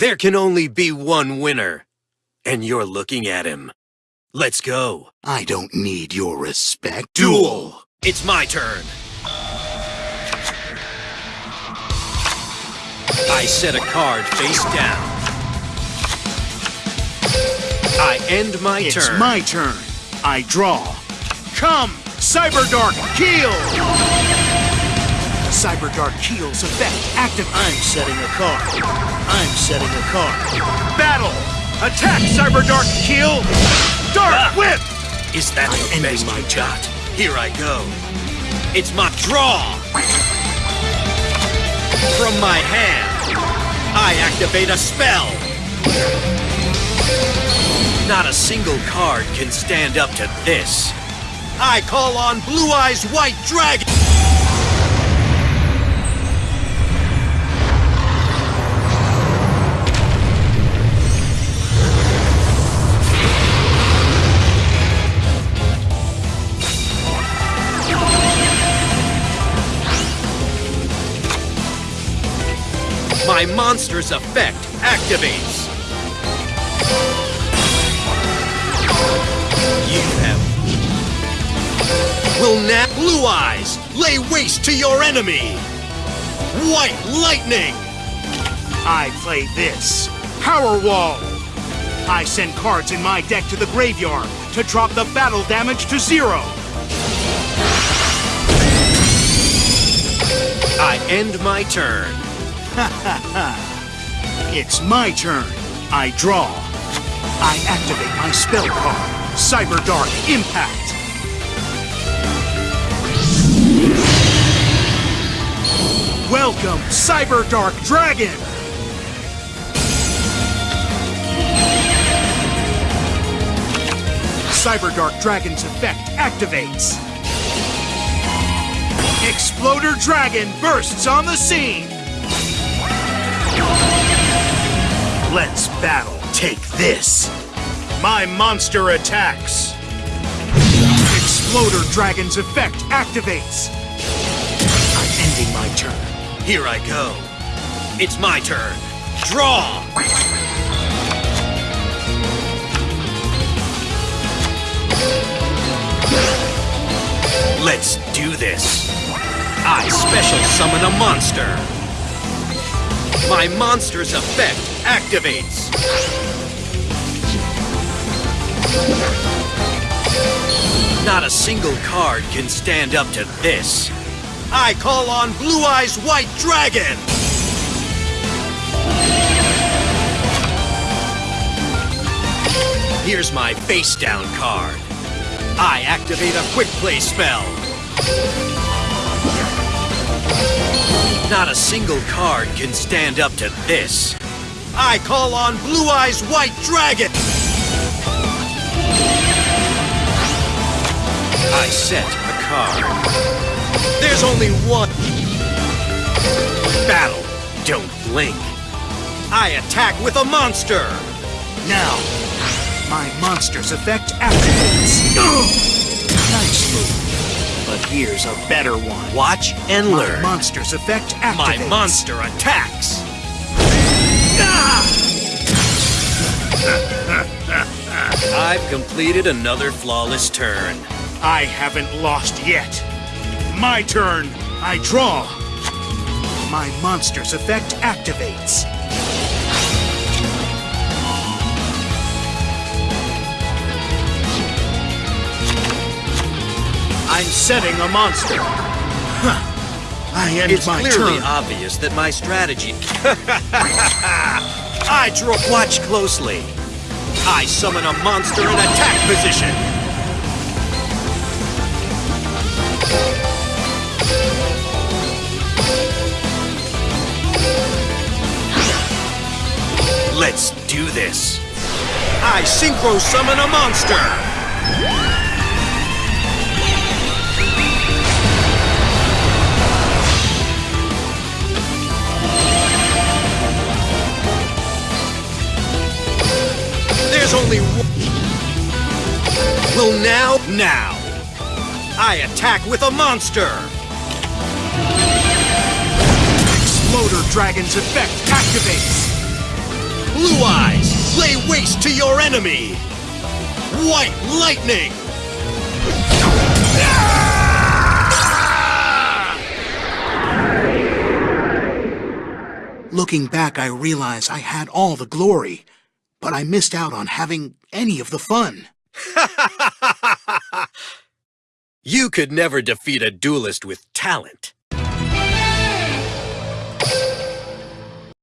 There can only be one winner. And you're looking at him. Let's go. I don't need your respect. Duel! It's my turn. I set a card face down. I end my It's turn. It's my turn. I draw. Come, Cyberdark Keel! Cyberdark Keel's effect active. I'm setting a card. I'm setting a card. Battle! Attack, Cyber Dark Keel! Dark Ah. Whip! Is that I'm the ending my got? Here I go. It's my draw. From my hand, I activate a spell. Not a single card can stand up to this. I call on Blue Eyes White Dragon. My monster's effect activates. You have. Will now Blue Eyes lay waste to your enemy. White Lightning. I play this. Power Wall! I send cards in my deck to the graveyard to drop the battle damage to zero. I end my turn. It's my turn. I draw. I activate my spell card. Cyber Dark Impact. Welcome, Cyber Dark Dragon! Cyber Dark Dragon's effect activates. Exploder Dragon bursts on the scene! Let's battle. Take this. My monster attacks. Exploder Dragon's effect activates. I'm ending my turn. Here I go. It's my turn. Draw! Let's do this. I special summon a monster. My monster's effect activates. Not a single card can stand up to this. I call on Blue Eyes White Dragon! Here's my face down card. I activate a quick play spell. Not a single card can stand up to this. I call on Blue Eyes White Dragon! I set a card. There's only one. Battle. Don't blink. I attack with a monster. Now, my monster's effect activates. nice move. But here's a better one. Watch and My learn. monster's effect activates. My monster attacks. I've completed another flawless turn. I haven't lost yet. My turn. I draw. My monster's effect activates. I'm setting a monster. Huh. I end It's my clearly turn. obvious that my strategy. I draw. Watch closely. I summon a monster in attack position. Let's do this. I synchro summon a monster. Only now, now. I attack with a monster. Exploder Dragon's effect activates. Blue Eyes, lay waste to your enemy! White Lightning! Looking back, I realize I had all the glory, but I missed out on having any of the fun. you could never defeat a duelist with talent.